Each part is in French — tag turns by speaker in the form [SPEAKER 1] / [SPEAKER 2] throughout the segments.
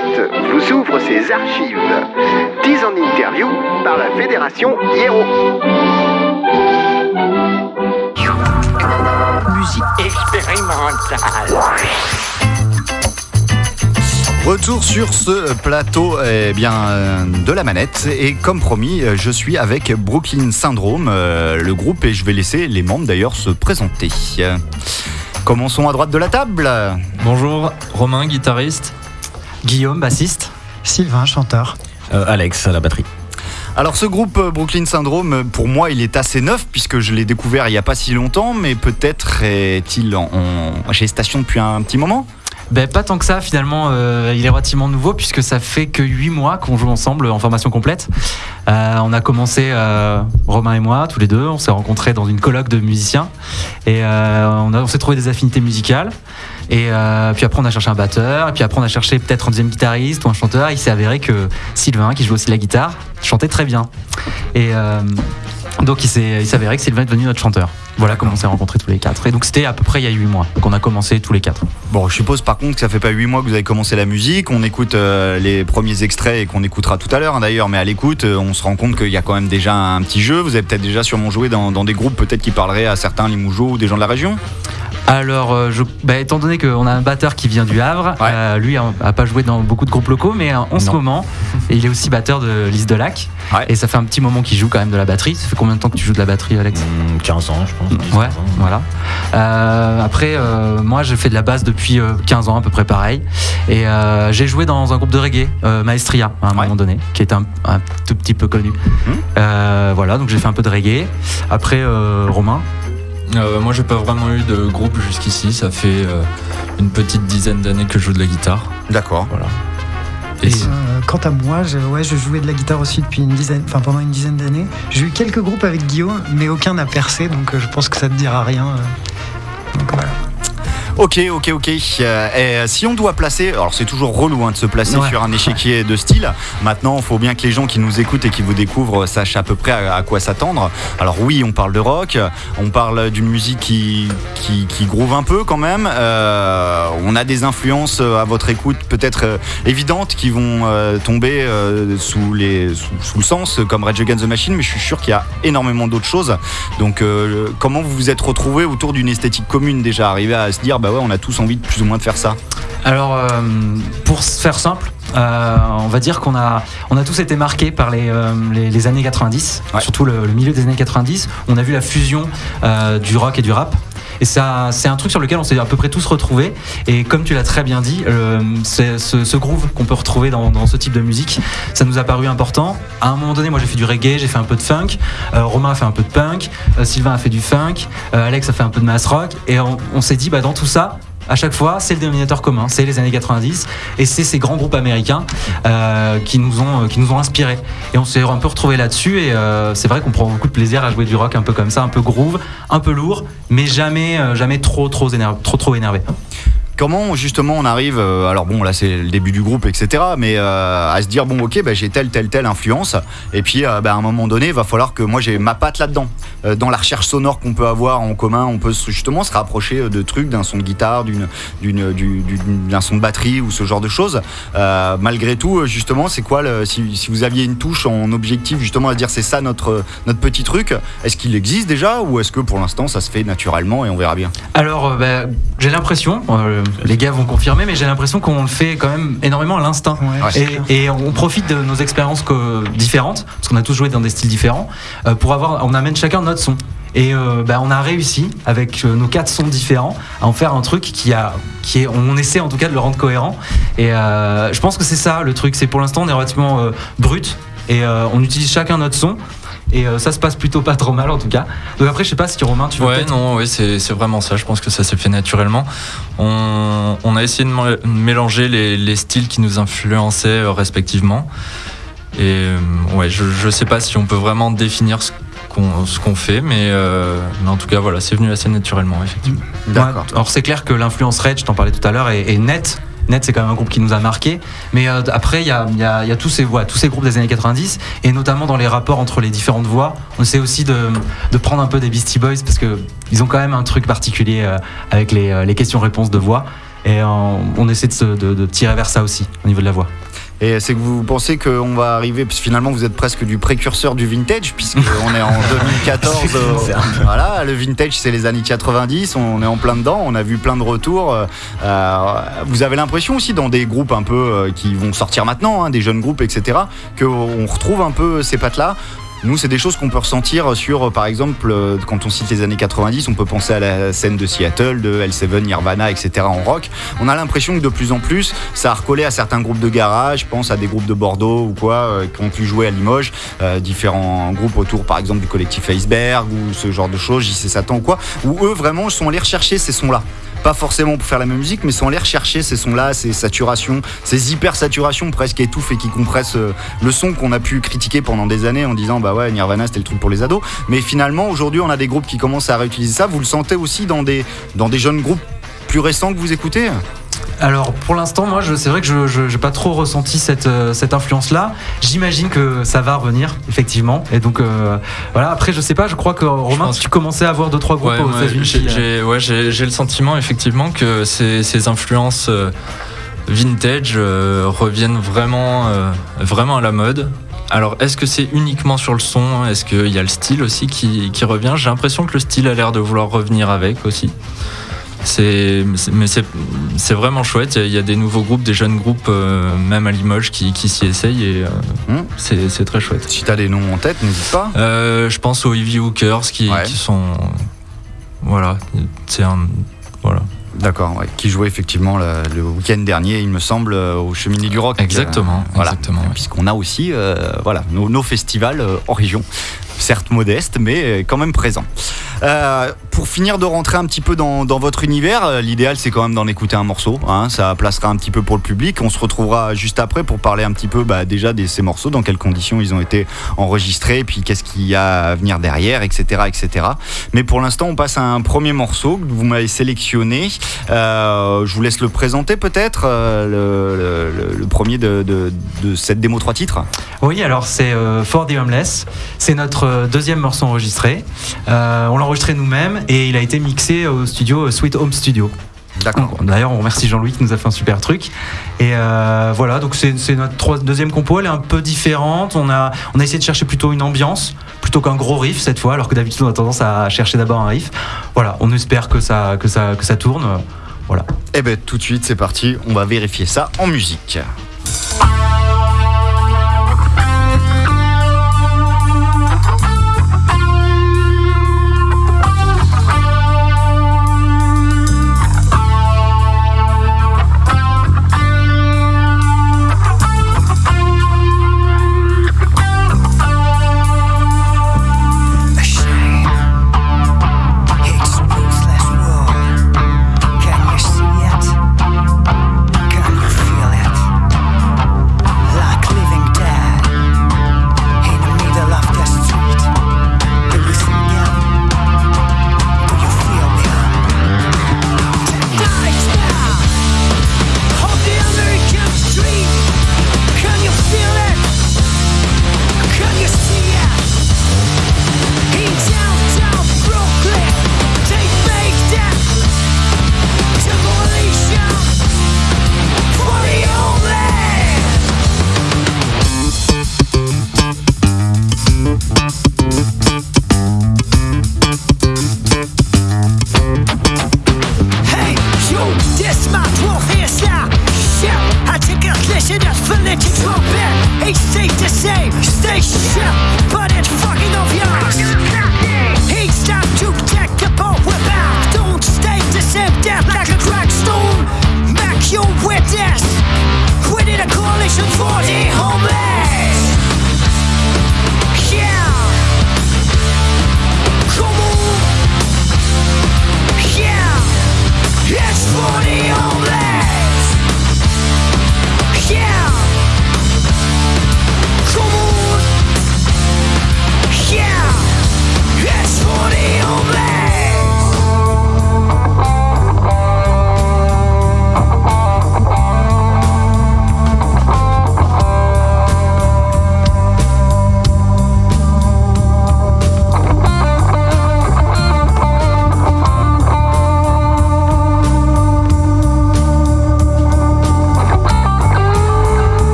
[SPEAKER 1] Planète vous ouvre ses archives. 10 en interview par la Fédération Hiero.
[SPEAKER 2] Musique expérimentale.
[SPEAKER 3] Retour sur ce plateau eh bien, euh, de la manette et comme promis, euh, je suis avec Brooklyn Syndrome, euh, le groupe, et je vais laisser les membres d'ailleurs se présenter. Commençons à droite de la table.
[SPEAKER 4] Bonjour, Romain, guitariste.
[SPEAKER 5] Guillaume, bassiste.
[SPEAKER 6] Sylvain, chanteur.
[SPEAKER 7] Alex à la batterie.
[SPEAKER 3] Alors ce groupe euh, Brooklyn Syndrome, pour moi, il est assez neuf puisque je l'ai découvert il n'y a pas si longtemps, mais peut-être est-il en, en gestation depuis un petit moment
[SPEAKER 5] ben, pas tant que ça finalement, euh, il est relativement nouveau puisque ça fait que 8 mois qu'on joue ensemble en formation complète. Euh, on a commencé, euh, Romain et moi, tous les deux, on s'est rencontrés dans une colloque de musiciens et euh, on, on s'est trouvé des affinités musicales. Et euh, puis après on a cherché un batteur, et puis après on a cherché peut-être un deuxième guitariste ou un chanteur. Il s'est avéré que Sylvain, qui joue aussi la guitare, chantait très bien. Et euh, donc il s'est avéré que Sylvain est devenu notre chanteur. Voilà comment on s'est rencontrés tous les quatre. Et donc c'était à peu près il y a 8 mois qu'on a commencé tous les quatre.
[SPEAKER 3] Bon, je suppose par contre que ça fait pas 8 mois que vous avez commencé la musique. On écoute euh, les premiers extraits et qu'on écoutera tout à l'heure hein, d'ailleurs, mais à l'écoute, euh, on se rend compte qu'il y a quand même déjà un petit jeu. Vous avez peut-être déjà sûrement joué dans, des groupes peut-être qui parleraient à certains Limougeaux ou des gens de la région?
[SPEAKER 5] Alors, euh, je, bah, étant donné qu'on a un batteur qui vient du Havre,
[SPEAKER 3] Ouais.
[SPEAKER 5] euh, lui a, a pas joué dans beaucoup de groupes locaux, mais euh, en ce moment, il est aussi batteur de Lise de Lac.
[SPEAKER 3] Ouais.
[SPEAKER 5] Et ça fait un petit moment qu'il joue quand même de la batterie. Ça fait combien de temps que tu joues de la batterie, Alex?
[SPEAKER 7] Mmh, 15 ans, je pense. 10,
[SPEAKER 5] Ouais,
[SPEAKER 7] 15 ans.
[SPEAKER 5] voilà. Euh, après, euh, moi, j'ai fait de la basse depuis euh, 15 ans, à peu près pareil. Et j'ai joué dans un groupe de reggae, Maestria, à un
[SPEAKER 3] Ouais.
[SPEAKER 5] moment donné, qui est un, un tout petit peu connu. Euh, voilà, donc j'ai fait un peu de reggae. Après, Romain.
[SPEAKER 4] Euh, moi, j'ai pas vraiment eu de groupe jusqu'ici. Ça fait euh, une petite dizaine d'années que je joue de la guitare.
[SPEAKER 3] D'accord.
[SPEAKER 4] Voilà.
[SPEAKER 5] Et-
[SPEAKER 4] Et,
[SPEAKER 6] Euh, quant à moi, je, ouais, je jouais de la guitare aussi depuis une dizaine, enfin pendant une dizaine d'années. J'ai eu quelques groupes avec Guillaume, mais aucun n'a percé, donc euh, je pense que ça te dira rien. euh. Donc voilà.
[SPEAKER 3] Ok, ok, ok. Euh, et, euh, si on doit placer, alors c'est toujours relou hein, de se placer
[SPEAKER 5] Ouais.
[SPEAKER 3] sur un échiquier de style. Maintenant, il faut bien que les gens qui nous écoutent et qui vous découvrent sachent à peu près à, à quoi s'attendre. Alors oui, on parle de rock, on parle d'une musique qui, qui, qui groove un peu quand même. Euh, on a des influences euh, à votre écoute peut-être euh, évidentes qui vont tomber sous, les, sous, sous le sens, comme Rage Against the Machine, mais je suis sûr qu'il y a énormément d'autres choses. Donc euh, comment vous vous êtes retrouvés autour d'une esthétique commune déjà, arrivé à se dire bah ouais on a tous envie de plus ou moins de faire ça.
[SPEAKER 5] Alors, euh, pour faire simple, euh, on va dire qu'on a, on a tous été marqués par les, euh, les, les années 90,
[SPEAKER 3] Ouais.
[SPEAKER 5] surtout le, le milieu des années 90. On a vu la fusion euh, du rock et du rap. Et ça, c'est un truc sur lequel on s'est à peu près tous retrouvés. Et comme tu l'as très bien dit, euh, ce, groove qu'on peut retrouver dans, ce type de musique, ça nous a paru important. À un moment donné, moi j'ai fait du reggae, j'ai fait un peu de funk. euh, Romain a fait un peu de punk. euh, Sylvain a fait du funk. Alex a fait un peu de mass rock. Et on, on s'est dit, bah, dans tout ça, à chaque fois, c'est le dénominateur commun, c'est les années 90 et c'est ces grands groupes américains euh, qui, nous ont, qui nous ont inspirés. Et on s'est un peu retrouvé là-dessus et euh, c'est vrai qu'on prend beaucoup de plaisir à jouer du rock un peu comme ça, un peu groove, un peu lourd, mais jamais, euh, jamais trop, trop, trop énervé.
[SPEAKER 3] Comment justement on arrive, euh, alors bon là c'est le début du groupe etc, mais euh, à se dire bon ok bah, j'ai telle telle telle influence et puis euh, bah, à un moment donné il va falloir que moi j'ai ma patte là-dedans. Dans la recherche sonore qu'on peut avoir en commun, on peut justement se rapprocher de trucs, d'un son de guitare, d'une, d'une, du- du- d'un son de batterie ou ce genre de choses. Malgré tout justement c'est quoi si, vous aviez une touche en objectif justement à dire c'est ça notre, notre petit truc, est-ce qu'il existe déjà ou est-ce que pour l'instant ça se fait naturellement et on verra bien?
[SPEAKER 5] Alors, bah, j'ai l'impression, les gars vont confirmer, mais j'ai l'impression qu'on le fait quand même énormément à l'instinct.
[SPEAKER 6] Ouais.
[SPEAKER 5] Et, et on profite de nos expériences différentes, parce qu'on a tous joué dans des styles différents, euh, pour avoir, on amène chacun notre son. Et euh, bah, on a réussi avec euh, nos quatre sons différents à en faire un truc qui a, qui est, on essaie en tout cas de le rendre cohérent. Et euh, je pense que c'est ça le truc. C'est pour l'instant on est relativement euh, brut et euh, on utilise chacun notre son. Et euh, ça se passe plutôt pas trop mal en tout cas. Donc après je sais pas si Romain tu veux
[SPEAKER 4] ouais, non, ouais, c'est c'est vraiment ça. Je pense que ça s'est fait naturellement. On, on a essayé de mé- mélanger les, les styles qui nous influençaient euh, respectivement. Et euh, ouais, je, je sais pas si on peut vraiment définir ce qu'on ce qu'on fait, mais, euh, mais en tout cas, voilà, c'est venu assez naturellement, effectivement.
[SPEAKER 3] D'accord.
[SPEAKER 5] Ouais, alors c'est clair que l'influence Red, je t'en parlais tout à l'heure, est, est nette. Net, c'est quand même un groupe qui nous a marqué. Mais euh, après, il y a, y a- tous, ces, groupes des années 90, et notamment dans les rapports entre les différentes voix. On essaie aussi de, prendre un peu des Beastie Boys, parce qu'ils ont quand même un truc particulier euh, avec les, euh, les questions-réponses de voix. Et on essaie de- de tirer vers ça aussi au niveau de la voix.
[SPEAKER 3] Et c'est que vous pensez qu'on va arriver, parce que finalement vous êtes presque du précurseur du vintage, puisqu'on est en 2014. euh, voilà, le vintage c'est les années 90, on est en plein dedans, on a vu plein de retours. euh, euh, vous avez l'impression aussi dans des groupes un peu euh, qui vont sortir maintenant, hein, des jeunes groupes, etc., qu'on retrouve un peu ces pattes-là nous, c'est des choses qu'on peut ressentir sur, par exemple, euh, quand on cite les années 90, on peut penser à la scène de Seattle, de L7, Nirvana, etc. en rock. On a l'impression que de plus en plus, ça a recollé à certains groupes de garage, je pense à des groupes de Bordeaux ou quoi, euh, qui ont pu jouer à Limoges, euh, différents groupes autour, par exemple, du collectif Iceberg ou ce genre de choses, JC Satan ou quoi, où eux, vraiment, sont allés rechercher ces sons-là pas forcément pour faire la même musique, mais sont allés rechercher ces sons-là, ces saturations, ces hyper saturations presque étouffes et qui compressent euh, le son qu'on a pu critiquer pendant des années en disant bah ouais Nirvana c'était le truc pour les ados. Mais finalement aujourd'hui on a des groupes qui commencent à réutiliser ça. Vous le sentez aussi dans des dans des jeunes groupes plus récents que vous écoutez?
[SPEAKER 5] Alors pour l'instant, moi, c'est vrai que je n'ai pas trop ressenti cette, euh, cette influence-là. J'imagine que ça va revenir, effectivement. Et donc euh, voilà. Après, je sais pas. Je crois que Romain,
[SPEAKER 4] pense-
[SPEAKER 5] tu commençais à voir deux trois groupes
[SPEAKER 4] Ouais,
[SPEAKER 5] aux États-Unis.
[SPEAKER 4] j'ai-
[SPEAKER 5] euh,
[SPEAKER 4] j'ai ouais, le sentiment effectivement que ces, ces influences euh, vintage euh, reviennent vraiment, vraiment à la mode. Alors, est-ce que c'est uniquement sur le son? Est-ce qu'il y a le style aussi qui, qui revient? J'ai l'impression que le style a l'air de vouloir revenir avec aussi. C'est, mais c'est, vraiment chouette. Il y, a- il y a des nouveaux groupes, des jeunes groupes, euh, même à Limoges, qui, qui s'y essayent et euh,
[SPEAKER 3] Hmm.
[SPEAKER 4] c'est, très chouette.
[SPEAKER 3] Si t'as des noms en tête, n'hésite pas.
[SPEAKER 4] Euh, je pense aux Heavy Hookers qui,
[SPEAKER 3] Ouais.
[SPEAKER 4] qui sont. Voilà, c'est un. Voilà.
[SPEAKER 3] D'accord, ouais, qui jouait effectivement le, le week-end dernier, il me semble, euh, au Cheminée du Rock.
[SPEAKER 4] Exactement,
[SPEAKER 3] Euh, voilà.
[SPEAKER 4] exactement, ouais.
[SPEAKER 3] Puisqu'on a aussi euh, voilà, nos, nos festivals euh, en région. Certes modestes, mais euh, quand même présents. Euh, pour finir de rentrer un petit peu dans, votre univers, euh, l'idéal c'est quand même d'en écouter un morceau. hein, ça placera un petit peu pour le public. On se retrouvera juste après pour parler un petit peu bah, déjà de ces morceaux, dans quelles conditions ils ont été enregistrés, puis qu'est-ce qu'il y a à venir derrière, etc. etc. Mais pour l'instant, on passe à un premier morceau que vous m'avez sélectionné. Je vous laisse le présenter peut-être, le, premier de, cette démo 3 titres.
[SPEAKER 5] Oui, alors c'est For the Homeless. C'est notre euh, deuxième morceau enregistré. Euh, on l'a enregistré nous-mêmes et il a été mixé au studio Sweet Home Studio.
[SPEAKER 3] D'accord.
[SPEAKER 5] D'ailleurs, on remercie Jean-Louis qui nous a fait un super truc. Et euh, voilà, donc c'est notre trois- deuxième compo. Elle est un peu différente. On a, on a essayé de chercher plutôt une ambiance plutôt qu'un gros riff cette fois, alors que d'habitude on a tendance à chercher d'abord un riff. Voilà, on espère que ça, que ça, que ça tourne. Voilà.
[SPEAKER 3] Eh ben tout de suite, c'est parti. On va vérifier ça en musique.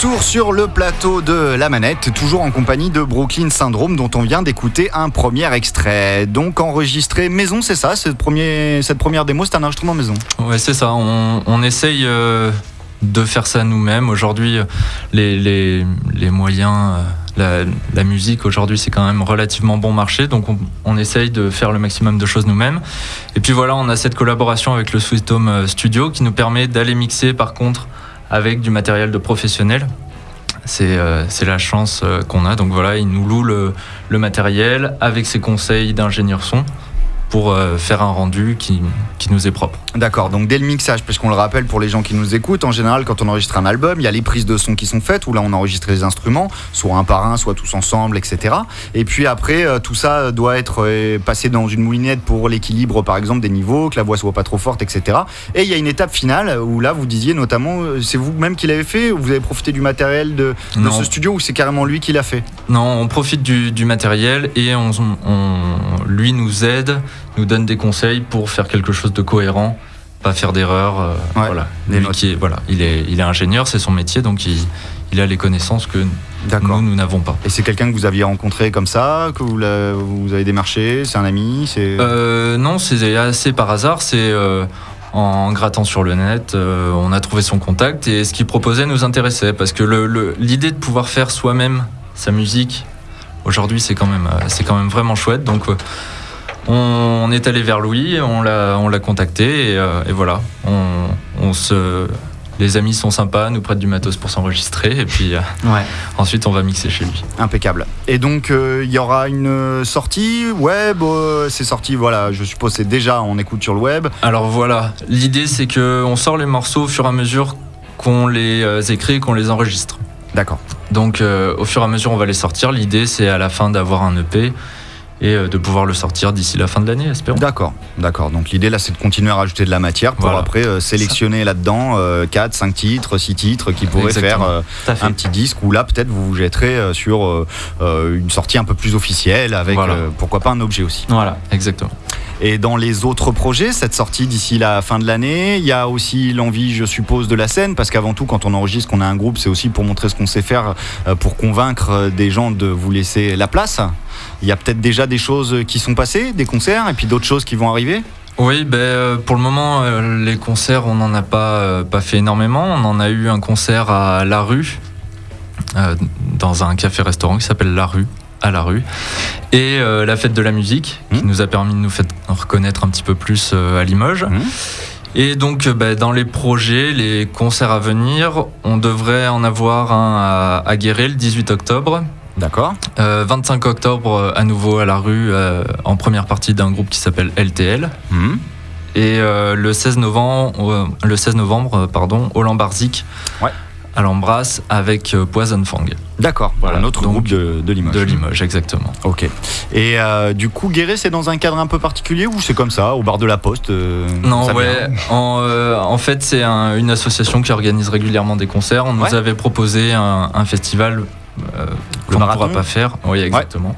[SPEAKER 3] Retour sur le plateau de la manette, toujours en compagnie de Brooklyn Syndrome, dont on vient d'écouter un premier extrait. Donc enregistré maison, c'est ça cette, premier, cette première démo, c'est un enregistrement maison.
[SPEAKER 4] Ouais, c'est ça. On, essaye euh, de faire ça nous-mêmes. Aujourd'hui, euh, les, moyens, euh, la, musique, aujourd'hui, c'est quand même relativement bon marché. Donc, on, essaye de faire le maximum de choses nous-mêmes. Et puis voilà, on a cette collaboration avec le Sweet Home Studio qui nous permet d'aller mixer, par contre, avec du matériel de professionnels. C'est euh, la chance euh, qu'on a. Donc voilà, il nous loue le, matériel avec ses conseils d'ingénieur son pour euh, faire un rendu qui nous est propre.
[SPEAKER 3] D'accord, donc dès le mixage, puisqu'on le rappelle pour les gens qui nous écoutent, en général, quand on enregistre un album, il y a les prises de son qui sont faites, où là on enregistre les instruments, soit un par un, soit tous ensemble, etc. Et puis après, euh, tout ça doit être euh, passé dans une moulinette pour l'équilibre, par exemple, des niveaux, que la voix soit pas trop forte, etc. Et il y a une étape finale où là, vous disiez notamment, euh, c'est vous-même qui l'avez fait, ou vous avez profité du matériel de, ce studio, ou c'est carrément lui qui l'a fait?
[SPEAKER 4] Non, on profite du, du matériel et on, on- lui nous aide, nous donne des conseils pour faire quelque chose de cohérent, pas faire d'erreurs. euh,
[SPEAKER 3] Ouais,
[SPEAKER 4] voilà.
[SPEAKER 3] des
[SPEAKER 4] Lui
[SPEAKER 3] notes.
[SPEAKER 4] qui est, voilà, il est, il est ingénieur, c'est son métier, donc il, il a les connaissances que nous, nous n'avons pas.
[SPEAKER 3] Et c'est quelqu'un que vous aviez rencontré comme ça, que vous, avez démarché, c'est un ami, c'est...
[SPEAKER 4] Euh, non, c'est assez par hasard. C'est euh, en grattant sur le net, euh, on a trouvé son contact et ce qu'il proposait nous intéressait parce que le- le- l'idée de pouvoir faire soi-même sa musique aujourd'hui, c'est quand même, c'est quand même vraiment chouette. Donc on, est allé vers Louis, on l'a, on l'a contacté et, euh, et voilà, on, on se les amis sont sympas, nous prêtent du matos pour s'enregistrer et puis euh,
[SPEAKER 5] Ouais.
[SPEAKER 4] ensuite on va mixer chez lui.
[SPEAKER 3] Impeccable. Et donc, euh, il y aura une sortie web. c'est sorti, voilà, je suppose c'est déjà, on écoute sur le web.
[SPEAKER 4] Alors voilà, l'idée c'est que on sort les morceaux au fur et à mesure qu'on les écrit et qu'on les enregistre.
[SPEAKER 3] D'accord.
[SPEAKER 4] Donc au fur et à mesure on va les sortir. L'idée c'est à la fin d'avoir un EP et euh, de pouvoir le sortir d'ici la fin de l'année, espérons.
[SPEAKER 3] D'accord, d'accord. Donc l'idée là, c'est de continuer à rajouter de la matière pour
[SPEAKER 4] Voilà.
[SPEAKER 3] après euh, sélectionner là-dedans 4, 5 titres, 6 titres qui pourraient
[SPEAKER 4] Exactement.
[SPEAKER 3] faire euh, un petit disque où là, peut-être vous vous jetterez euh, sur euh, euh, une sortie un peu plus officielle avec
[SPEAKER 4] Voilà.
[SPEAKER 3] euh, pourquoi pas un objet aussi.
[SPEAKER 5] Voilà.
[SPEAKER 4] Exactement.
[SPEAKER 3] Et dans les autres projets, cette sortie d'ici la fin de l'année, il y a aussi l'envie, je suppose, de la scène, parce qu'avant tout, quand on enregistre, qu'on a un groupe, c'est aussi pour montrer ce qu'on sait faire, euh, pour convaincre euh, des gens de vous laisser la place. Il y a peut-être déjà des choses qui sont passées, des concerts, et puis d'autres choses qui vont arriver.
[SPEAKER 4] Oui, ben, euh, pour le moment, euh, les concerts, on n'en a pas, euh, pas fait énormément. On en a eu un concert à La Rue, euh, dans un café-restaurant qui s'appelle La Rue, à La Rue. Et euh, la fête de la musique, qui
[SPEAKER 3] Mhm.
[SPEAKER 4] nous a permis de nous faire reconnaître un petit peu plus euh, à Limoges.
[SPEAKER 3] Mhm.
[SPEAKER 4] Et donc, ben, dans les projets, les concerts à venir, on devrait en avoir un à, à Guéret le 18 octobre.
[SPEAKER 3] D'accord.
[SPEAKER 4] Euh, 25 octobre, euh, à nouveau à La Rue, euh, en première partie d'un groupe qui s'appelle LTL.
[SPEAKER 3] Mhm.
[SPEAKER 4] Et euh, le 16 novembre, euh, le 16 novembre euh, pardon, au Lambarzik,
[SPEAKER 3] Ouais.
[SPEAKER 4] à l'Embrasse, avec euh, Poison Fang
[SPEAKER 3] D'accord.
[SPEAKER 4] Voilà,
[SPEAKER 3] un autre
[SPEAKER 4] donc,
[SPEAKER 3] groupe de, de Limoges.
[SPEAKER 4] de Limoges, exactement.
[SPEAKER 3] Ok. Et euh, du coup, Guéret, c'est dans un cadre un peu particulier ou c'est comme ça, au bar de la poste euh,
[SPEAKER 4] Non, ouais. En, euh, en fait, c'est un- une association qui organise régulièrement des concerts. On nous avait proposé un, un festival euh, ne
[SPEAKER 3] marathon
[SPEAKER 4] pourra pas faire. Oui, exactement.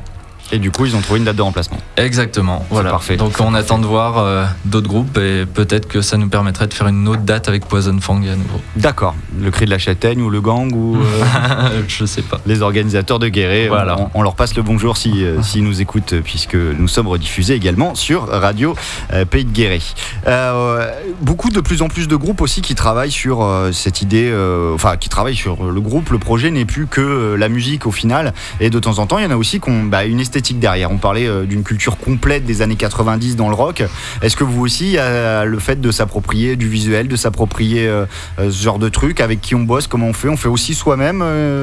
[SPEAKER 3] Et du coup, ils ont trouvé une date de remplacement.
[SPEAKER 4] Exactement. Voilà.
[SPEAKER 3] parfait.
[SPEAKER 4] Donc on attend de voir euh, d'autres groupes et peut-être que ça nous permettrait de faire une autre date avec Poison Fang à nouveau.
[SPEAKER 3] D'accord. Le cri de la châtaigne ou le gang ou euh,
[SPEAKER 4] Je sais pas.
[SPEAKER 3] les organisateurs de Guéret.
[SPEAKER 4] Voilà.
[SPEAKER 3] On, on leur passe le bonjour si, euh, s'ils nous écoutent, puisque nous sommes rediffusés également sur Radio euh, Pays de Guéret. Euh, beaucoup de plus en plus de groupes aussi qui travaillent sur cette idée, enfin qui travaillent sur le groupe. Le projet n'est plus que la musique au final. Et de temps en temps, il y en a aussi qui ont bah, une esthétique On parlait euh, d'une culture complète des années 90 dans le rock. Est-ce que vous aussi, le fait de s'approprier du visuel, de s'approprier euh, euh, ce genre de truc avec qui on bosse, comment on fait? On fait aussi soi-même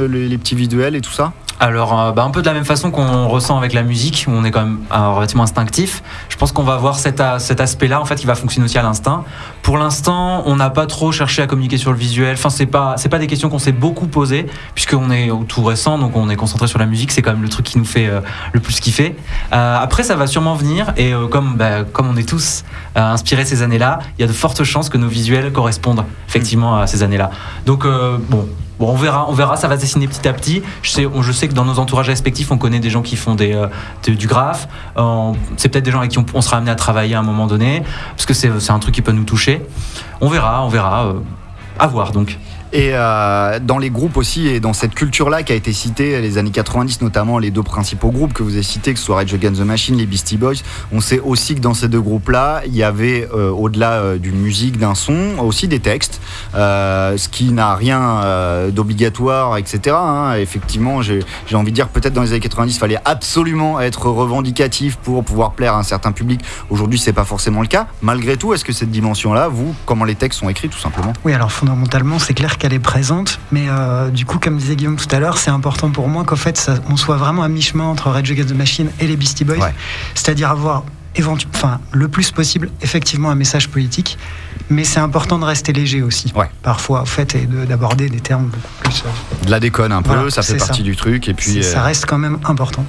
[SPEAKER 3] les, petits visuels et tout ça?
[SPEAKER 5] Alors, bah, un peu de la même façon qu'on ressent avec la musique, où on est quand même relativement instinctif. Je pense qu'on va avoir cet, cet aspect-là, en fait, qui va fonctionner aussi à l'instinct. Pour l'instant, on n'a pas trop cherché à communiquer sur le visuel. Enfin, c'est pas, c'est pas des questions qu'on s'est beaucoup posées, puisqu'on est tout récent, donc on est concentré sur la musique. C'est quand même le truc qui nous fait euh, le plus kiffer. Euh, après, ça va sûrement venir, et euh, comme, bah, comme on est tous inspirés ces années-là, il y a de fortes chances que nos visuels correspondent effectivement à ces années-là. Donc, bon. On verra, on verra, ça va se dessiner petit à petit. Je sais, je sais que dans nos entourages respectifs, on connaît des gens qui font du graphe. C'est peut-être des gens avec qui on, on sera amené à travailler à un moment donné, parce que c'est un truc qui peut nous toucher. On verra, on verra. euh, à voir donc.
[SPEAKER 3] Et euh, dans les groupes aussi, et dans cette culture-là qui a été citée, les années 90 notamment, les deux principaux groupes que vous avez cités, que ce soit Rage Against the Machine, les Beastie Boys, on sait aussi que dans ces deux groupes-là, il y avait, euh, au-delà euh, d'une musique, d'un son, aussi des textes, ce qui n'a rien d'obligatoire, etc. hein. Effectivement, j'ai j'ai envie de dire peut-être dans les années 90, il fallait absolument être revendicatif pour pouvoir plaire à un certain public. Aujourd'hui, c'est pas forcément le cas. Malgré tout, est-ce que cette dimension-là, vous, comment les textes sont écrits, tout simplement?
[SPEAKER 6] Oui, alors fondamentalement, c'est clair qu'elle est présente, mais euh, du coup, comme disait Guillaume tout à l'heure, c'est important pour moi qu'en fait, ça- on soit vraiment à mi-chemin entre Rage Against the Machine et les Beastie Boys,
[SPEAKER 3] Ouais.
[SPEAKER 6] c'est-à-dire avoir enfin, le plus possible effectivement un message politique, mais c'est important de rester léger aussi,
[SPEAKER 3] Ouais.
[SPEAKER 6] parfois, en fait, et de- d'aborder des termes beaucoup plus. euh,
[SPEAKER 3] De la déconne un peu,
[SPEAKER 6] Voilà,
[SPEAKER 3] ça fait partie
[SPEAKER 6] ça.
[SPEAKER 3] du truc. Et puis,
[SPEAKER 6] ça
[SPEAKER 3] euh,
[SPEAKER 6] reste quand même important.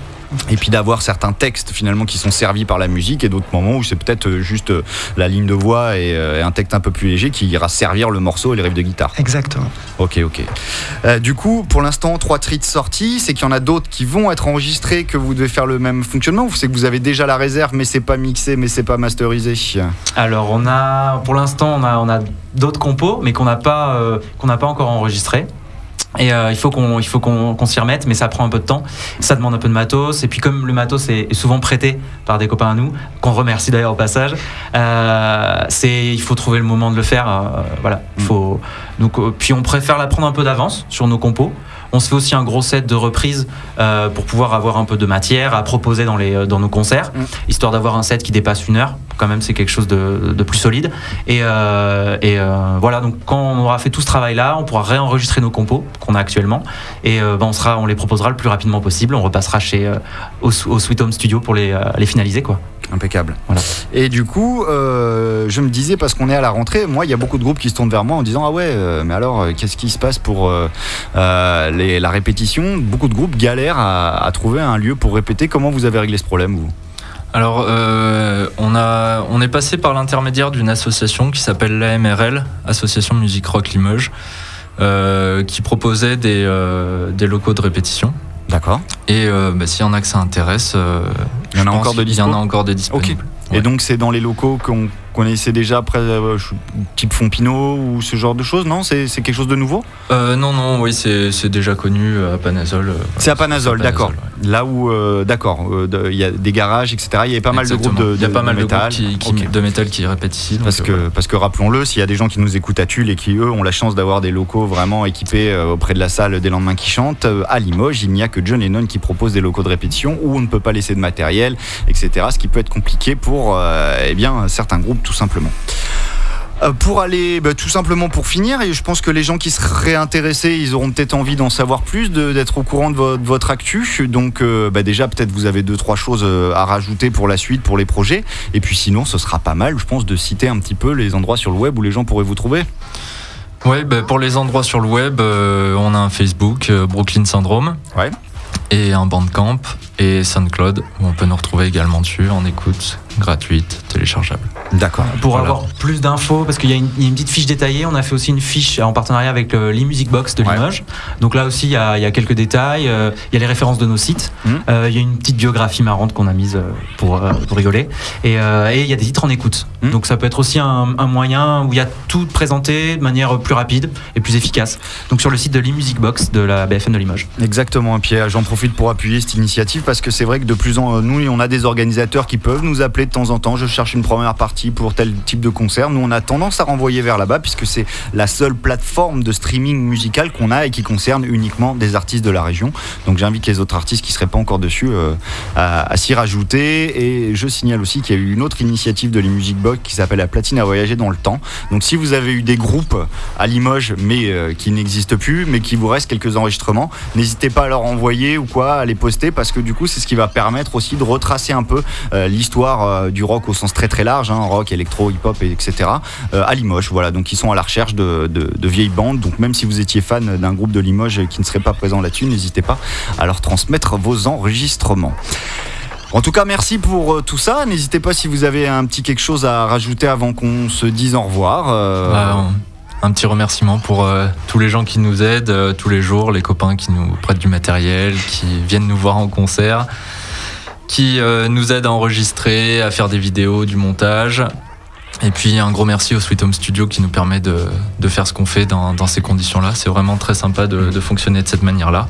[SPEAKER 3] Et puis d'avoir certains textes finalement qui sont servis par la musique et d'autres moments où c'est peut-être euh, juste euh, la ligne de voix et, euh, et un texte un peu plus léger qui ira servir le morceau et les riffs de guitare.
[SPEAKER 6] Exactement.
[SPEAKER 3] Ok, ok. Euh, du coup, pour l'instant, trois treats sortis, c'est qu'il y en a d'autres qui vont être enregistrés, que vous devez faire le même fonctionnement ou c'est que vous avez déjà la réserve mais c'est pas mixé, mais c'est pas masterisé?
[SPEAKER 5] Alors on a, pour l'instant, on a, on a d'autres compos, mais qu'on n'a pas, euh, qu'on n'a pas encore enregistrés. Et euh, il faut qu'on il faut qu'on qu'on s'y remette, mais ça prend un peu de temps. Ça demande un peu de matos. Et puis comme le matos est, est souvent prêté par des copains à nous, qu'on remercie d'ailleurs au passage, euh, c'est il faut trouver le moment de le faire. euh, voilà. Il faut. Donc euh, puis on préfère la prendre un peu d'avance sur nos compos. On se fait aussi un gros set de reprises euh, pour pouvoir avoir un peu de matière à proposer dans, les, dans nos concerts,
[SPEAKER 3] Mm.
[SPEAKER 5] histoire d'avoir un set qui dépasse une heure. Quand même, c'est quelque chose de, de plus solide. Et, euh, et euh, voilà, donc quand on aura fait tout ce travail-là, on pourra réenregistrer nos compos qu'on a actuellement. Et euh, ben, on, sera, on les proposera le plus rapidement possible. On repassera chez, euh, au, au Sweet Home Studio pour les, euh, les finaliser. Quoi.
[SPEAKER 3] Impeccable.
[SPEAKER 5] Voilà.
[SPEAKER 3] Et du coup, euh, je me disais, parce qu'on est à la rentrée, moi, il y a beaucoup de groupes qui se tournent vers moi en disant Ah ouais, euh, mais alors, euh, qu'est-ce qui se passe pour euh, euh, les- la répétition Beaucoup de groupes galèrent à, à trouver un lieu pour répéter. Comment vous avez réglé ce problème, vous?
[SPEAKER 4] Alors, euh, on, a, on est passé par l'intermédiaire d'une association qui s'appelle l'AMRL, Association Musique Rock Limoges, euh, qui proposait des, euh, des locaux de répétition.
[SPEAKER 3] D'accord.
[SPEAKER 4] Et bah, s'il y en a que ça intéresse,
[SPEAKER 3] Il y en a encore de
[SPEAKER 4] qu'il y en
[SPEAKER 3] dispo
[SPEAKER 4] a encore des disponibles.
[SPEAKER 3] Et
[SPEAKER 4] Ouais.
[SPEAKER 3] donc, c'est dans les locaux qu'on connaissait déjà, après, euh, type Fompino ou ce genre de choses Non? C'est c'est quelque chose de nouveau?
[SPEAKER 4] Euh, non, non, oui, c'est c'est déjà connu à Panazol. euh.
[SPEAKER 3] C'est à Panazol, d'accord. Là où, euh, d'accord, euh, de- il y a des garages, etc. Il y avait pas mal de groupes de,
[SPEAKER 4] Il y a
[SPEAKER 3] de-
[SPEAKER 4] pas mal de,
[SPEAKER 3] métal.
[SPEAKER 4] groupes qui, de métal qui répètent ici. donc,
[SPEAKER 3] Parce
[SPEAKER 4] euh,
[SPEAKER 3] que, parce que rappelons-le, s'il y a des gens qui nous écoutent à Tulle et qui, eux, ont la chance d'avoir des locaux vraiment équipés euh, auprès de la salle des lendemains qui chantent, euh, à Limoges, il n'y a que John Lennon qui propose des locaux de répétition où on ne peut pas laisser de matériel, etc. Ce qui peut être compliqué pour euh, eh bien, certains groupes, tout simplement. Euh, Pour aller, bah, tout simplement pour finir, et je pense que les gens qui seraient intéressés, ils auront peut-être envie d'en savoir plus, d'être au courant de, vo- de votre actu. Donc euh, bah, déjà, peut-être vous avez deux, trois choses euh, à rajouter pour la suite, pour les projets. Et puis sinon, ce sera pas mal, je pense, de citer un petit peu les endroits sur le web où les gens pourraient vous trouver.
[SPEAKER 4] Ouais, bah, pour les endroits sur le web, euh, on a un Facebook, Brooklyn Syndrome.
[SPEAKER 3] Ouais.
[SPEAKER 4] Et un Bandcamp et SoundCloud, où on peut nous retrouver également dessus en écoute gratuite, téléchargeable.
[SPEAKER 3] D'accord.
[SPEAKER 5] Pour
[SPEAKER 4] Voilà.
[SPEAKER 5] avoir plus d'infos, parce qu'il y, a une il y a une petite fiche détaillée, on a fait aussi une fiche en partenariat avec le- l'e-Music Box de
[SPEAKER 3] Ouais.
[SPEAKER 5] Limoges. Donc là aussi, il y a, il y a quelques détails, euh, il y a les références de nos sites,
[SPEAKER 3] Mhm.
[SPEAKER 5] Euh, il y a une petite biographie marrante qu'on a mise euh, pour, euh, pour rigoler, et, euh, et il y a des titres en écoute.
[SPEAKER 3] Mhm.
[SPEAKER 5] Donc ça peut être aussi un, un moyen où il y a tout présenté de manière plus rapide et plus efficace. Donc sur le site de l'e-Music Box de la BFM de Limoges.
[SPEAKER 3] Exactement, et puis euh, j'en profite pour appuyer cette initiative parce que c'est vrai que de plus en nous, on a des organisateurs qui peuvent nous appeler de temps en temps. Je cherche une première partie pour tel type de concert. Nous, on a tendance à renvoyer vers là-bas puisque c'est la seule plateforme de streaming musical qu'on a et qui concerne uniquement des artistes de la région. Donc j'invite les autres artistes qui seraient pas encore dessus euh, à, à s'y rajouter. Et je signale aussi qu'il y a eu une autre initiative de les Music Box qui s'appelle la platine à voyager dans le temps. Donc si vous avez eu des groupes à Limoges mais euh, qui n'existent plus, mais qui vous reste quelques enregistrements, n'hésitez pas à leur envoyer ou quoi, à les poster parce que du coup c'est ce qui va permettre aussi de retracer un peu euh, l'histoire euh, du rock au sens très très large, hein, rock, électro, hip-hop, et etc. euh, à Limoges. Voilà, donc ils sont à la recherche de, vieilles bandes. Donc même si vous étiez fan d'un groupe de Limoges qui ne serait pas présent là-dessus, n'hésitez pas à leur transmettre vos enregistrements. En tout cas, merci pour tout ça. N'hésitez pas si vous avez un petit quelque chose à rajouter avant qu'on se dise au revoir.
[SPEAKER 4] Bah, un petit remerciement pour euh, tous les gens qui nous aident euh, tous les jours, les copains qui nous prêtent du matériel, qui viennent nous voir en concert, qui euh, nous aident à enregistrer, à faire des vidéos, du montage. Et puis un gros merci au Sweet Home Studio qui nous permet de, de faire ce qu'on fait dans, dans ces conditions-là. C'est vraiment très sympa de, de fonctionner de cette manière-là.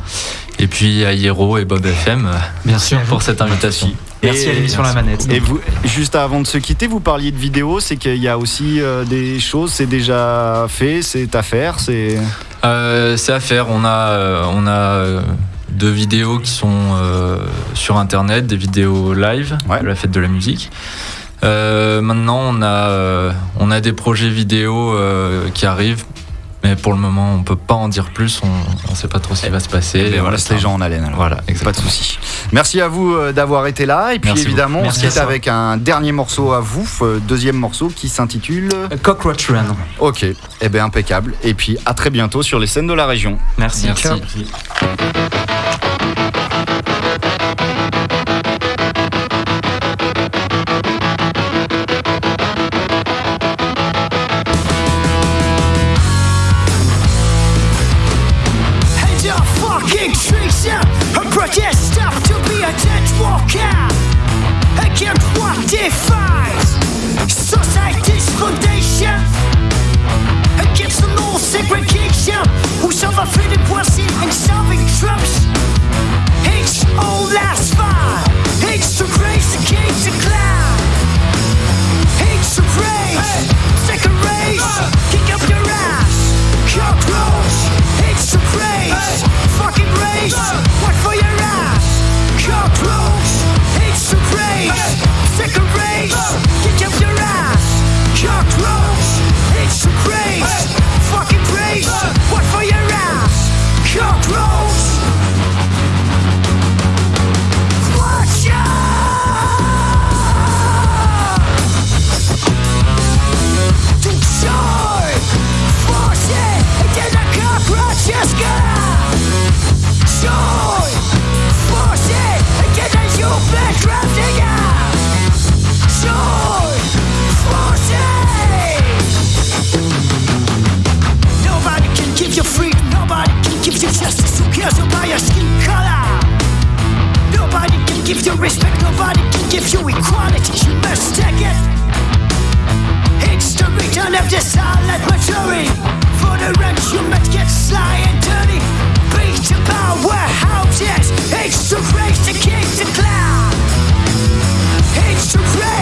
[SPEAKER 4] Et puis à Hiero et Bob FM
[SPEAKER 5] Bien sûr.
[SPEAKER 4] pour cette invitation.
[SPEAKER 5] Merci
[SPEAKER 3] Et-
[SPEAKER 5] à l'émission La Manette.
[SPEAKER 3] Et vous, juste avant de se quitter, vous parliez de vidéo, c'est qu'il y a aussi euh, des choses, c'est déjà fait, c'est à faire, c'est.
[SPEAKER 4] Euh, c'est à faire. On a, euh, on a deux vidéos qui sont euh, sur internet, des vidéos live
[SPEAKER 3] Ouais.
[SPEAKER 4] de la fête de la musique. Euh, maintenant, on a, euh, on a des projets vidéo euh, qui arrivent, mais pour le moment, on peut pas en dire plus. On ne sait pas trop ce qui va se passer.
[SPEAKER 3] Et on
[SPEAKER 4] Voilà,
[SPEAKER 3] laisse
[SPEAKER 4] c'est
[SPEAKER 3] les gens en haleine. alors.
[SPEAKER 4] Voilà,
[SPEAKER 3] Pas de
[SPEAKER 4] exactement.
[SPEAKER 3] souci. Merci à vous euh, d'avoir été là. Et puis
[SPEAKER 4] Merci
[SPEAKER 3] évidemment, on se
[SPEAKER 5] Merci
[SPEAKER 3] quitte avec un dernier morceau à vous, euh, deuxième morceau qui s'intitule.
[SPEAKER 5] Cockroach Run.
[SPEAKER 3] Ok, eh bien impeccable. Et puis à très bientôt sur les scènes de la région.
[SPEAKER 5] Merci.
[SPEAKER 4] Merci.
[SPEAKER 5] Ciao.
[SPEAKER 8] the my maturity For the wrecks you might get sly and dirty. Beat about warehouses It's too crazy to kick the cloud It's
[SPEAKER 9] too crazy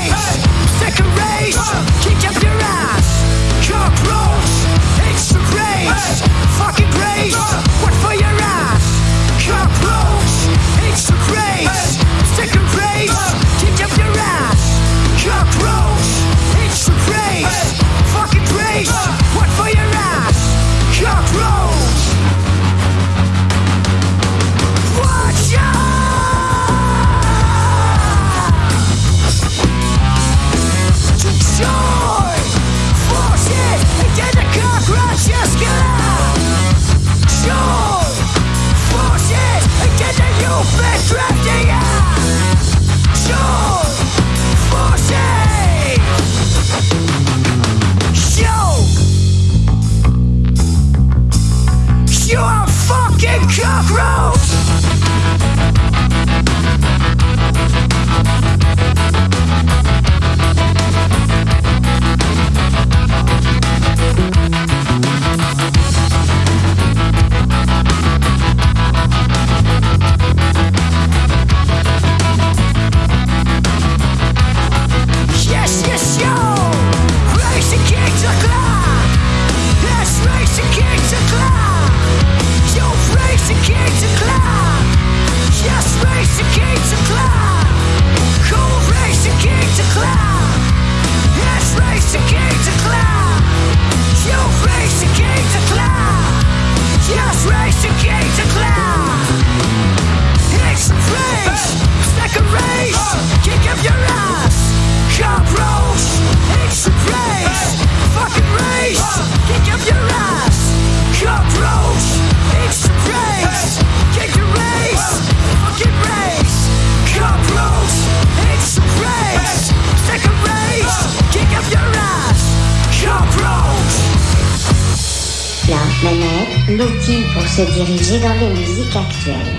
[SPEAKER 9] se diriger dans les musiques actuelles.